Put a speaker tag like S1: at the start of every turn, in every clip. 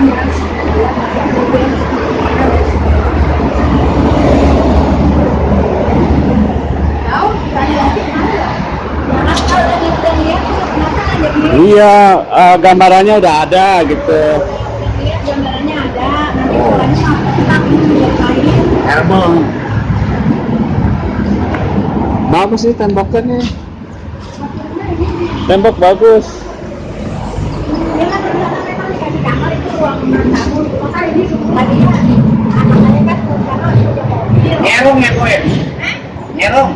S1: Iya, eh, gambarannya udah ada gitu.
S2: Lihat gambarannya ada, nanti tak lain.
S1: Herbal. Bagus sih temboknya. Tembok bagus.
S2: Dia kan ternyata memang dikasih kamar itu ruang tamu, maka ini tadinya anak-anaknya kan karena udah mobil.
S3: Nyerong ya gue. Nyerong.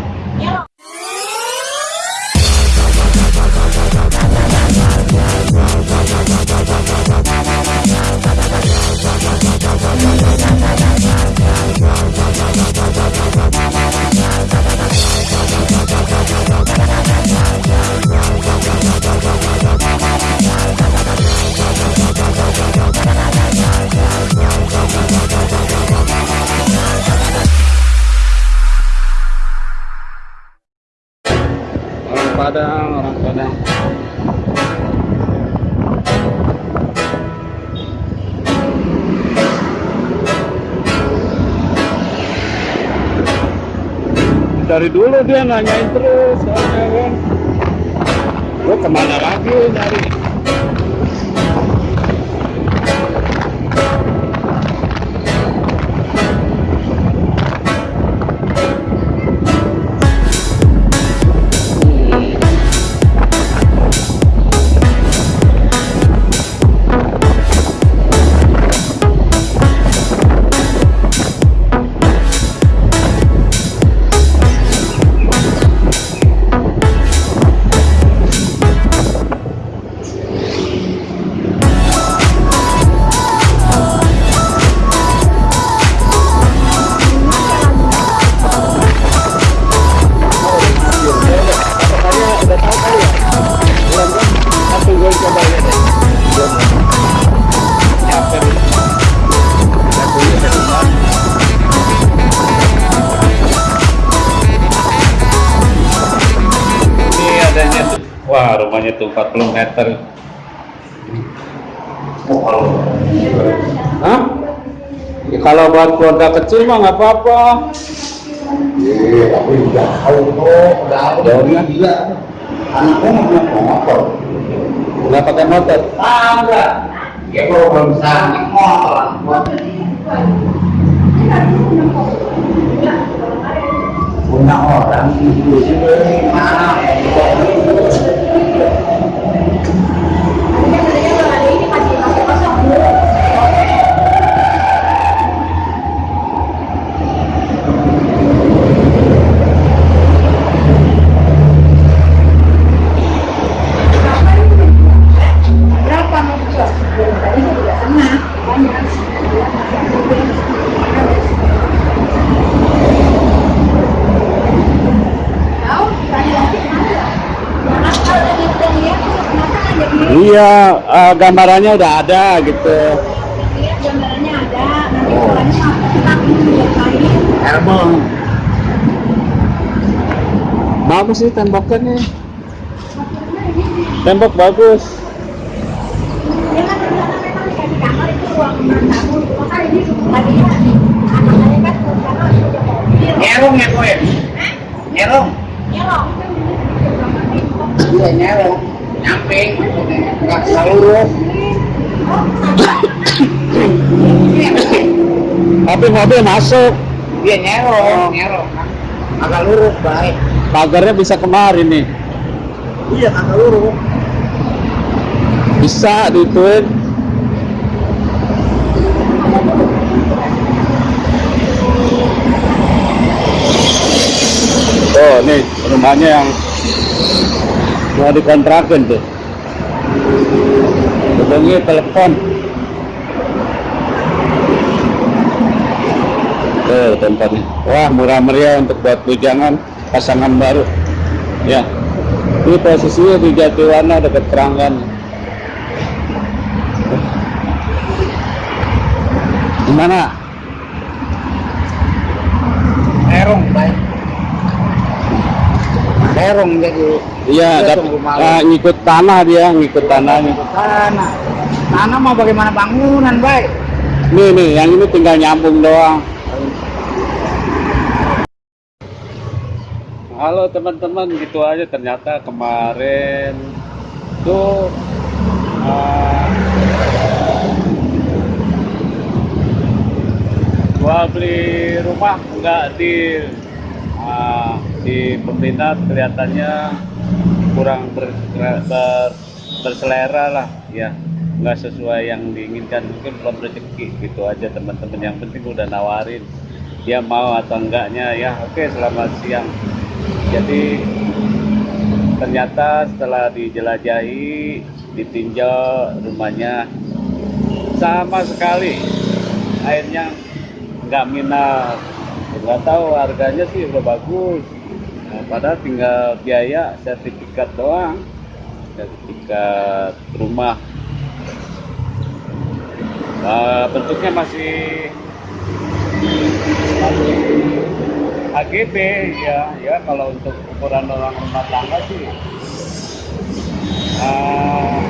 S1: Dari dulu dia nanyain terus, soalnya kan. Lu ke mana lagi nyari? 40 meter. Hah? Ya, kalau buat keluarga kecil mah nggak apa-apa.
S3: Iya, tapi udah gila. Anaknya nggak motor.
S1: Nggak pakai motor.
S3: Ah, enggak. Ya kalau belum bisa naik motor. Punya orang itu?
S2: ini masih masih kosong. Berapa mau jual? Tadi saya tidak pernah. Banyak. Tahu? Tanya lagi mana? Jangan kalau lagi udah lihat, kenapa ada di
S1: Iya, eh, gambarannya udah ada gitu.
S2: lihat gambarannya ada, nanti lain.
S3: Herbal.
S1: Bagus sih temboknya. Tembok bagus.
S2: Dia kan ternyata memang dikasih kamar itu ruang tamu, maka ini tadinya anak-anaknya kan karena udah mobil.
S3: Nyerong ya gue. Nyerong.
S2: Ya loh.
S3: Iya nyerong. Nyamping. Enggak seluruh.
S1: Tapi mobil masuk.
S3: Iya nyerong, nyerong. Agak lurus baik.
S1: Pagarnya bisa kemarin nih.
S3: Iya agak lurus.
S1: Bisa dituin. Oh, nih rumahnya yang mau dikontrakin tuh. Hubungi telepon. Tuh tempatnya. Wah, murah meriah untuk buat bujangan pasangan baru. Ya. Ini posisinya di Jatiwana dekat Keranggan. Gimana?
S3: Nyerong baik. Nyerong jadi.
S1: Iya,
S3: Iya,
S1: dap-
S3: tunggu malam.
S1: ah, ngikut tanah dia, ngikut tanahnya.
S3: Tanah.
S1: Tanah mau bagaimana bangunan, baik? Nih nih, yang ini tinggal nyambung doang. Halo teman-teman, gitu aja ternyata kemarin tuh uh, gua beli rumah nggak di uh, di peminat kelihatannya kurang ber, ber, berselera lah ya. Nggak sesuai yang diinginkan mungkin belum rezeki gitu aja teman-teman. Yang penting udah nawarin dia mau atau enggaknya ya. Oke selamat siang. Jadi ternyata setelah dijelajahi ditinjau rumahnya sama sekali. Airnya nggak minat. Nggak tahu harganya sih udah bagus nah, padahal tinggal biaya sertifikat doang. Sertifikat rumah. Nah, bentuknya masih masih AGB ya. Ya kalau untuk ukuran orang rumah tangga sih uh,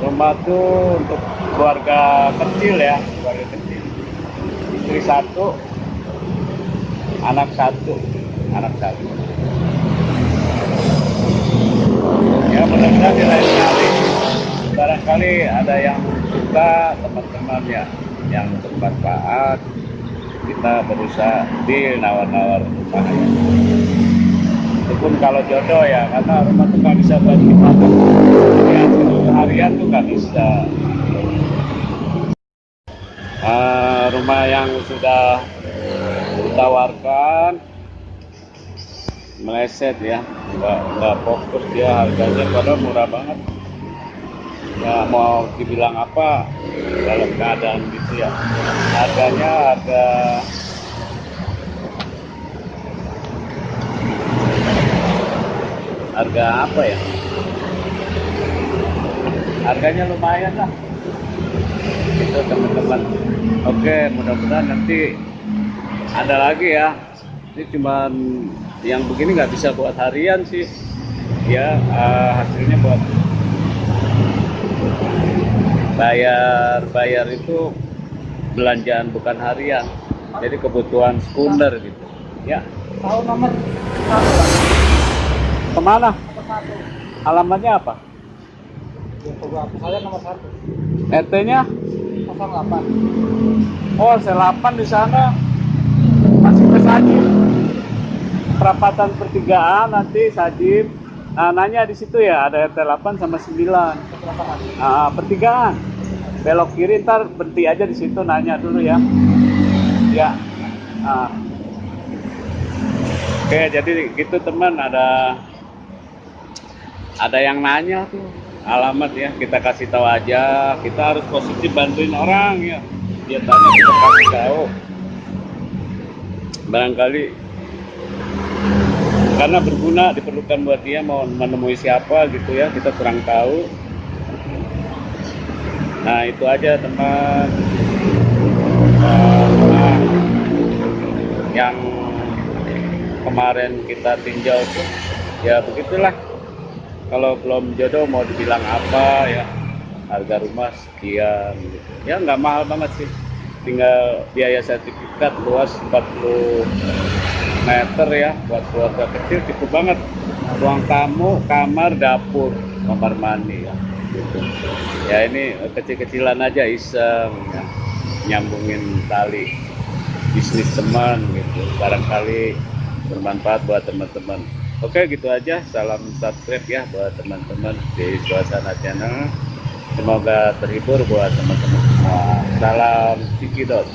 S1: rumah tuh untuk keluarga kecil ya keluarga kecil. Istri satu anak satu anak satu. Ya mudah-mudahan di lain kali. Barangkali ada yang suka teman-teman ya yang bermanfaat kita berusaha deal nawar-nawar rumah itu pun kalau jodoh ya karena rumah nggak bisa buat kita. Ya harian tuh nggak bisa. Ah, rumah yang sudah ditawarkan. Meleset ya nggak nggak fokus dia harganya padahal murah banget. Ya mau dibilang apa dalam keadaan gitu ya. Harganya harga harga apa ya? Harganya lumayan lah. Itu teman-teman. Oke mudah-mudahan nanti ada lagi ya. Ini cuman yang begini nggak bisa buat harian sih. Ya eh, hasilnya buat bayar bayar itu belanjaan bukan harian. Jadi kebutuhan sekunder gitu. Ya.
S2: Tahu nomor?
S1: Ke mana? Alamatnya apa?
S2: Saya nomor satu.
S1: RT nya
S2: 08
S1: oh C8 di sana Sajib perapatan pertigaan nanti Sajib. Nah, nanya di situ ya ada RT 8 sama 9 Ah, pertigaan. Belok kiri ntar berhenti aja di situ nanya dulu ya. Ya. Ah. oke jadi gitu teman. Ada ada yang nanya tuh. Alamat ya kita kasih tahu aja. Kita harus positif bantuin orang ya. Dia tanya kita kasih tahu barangkali karena berguna diperlukan buat dia mau menemui siapa gitu ya kita kurang tahu. Nah itu aja teman. Nah, yang kemarin kita tinjau tuh ya begitulah. Kalau belum jodoh mau dibilang apa ya. Harga rumah sekian gitu. ya nggak mahal banget sih tinggal biaya sertifikat luas 40 meter ya buat keluarga kecil cukup banget. Ruang tamu kamar dapur kamar mandi ya gitu. ya ini kecil-kecilan aja iseng ya. nyambungin tali bisnis teman gitu. Barangkali bermanfaat buat teman-teman. Oke gitu aja. Salam subscribe ya buat teman-teman di suasana channel semoga terhibur buat teman-teman semua. Salam Tiki Dot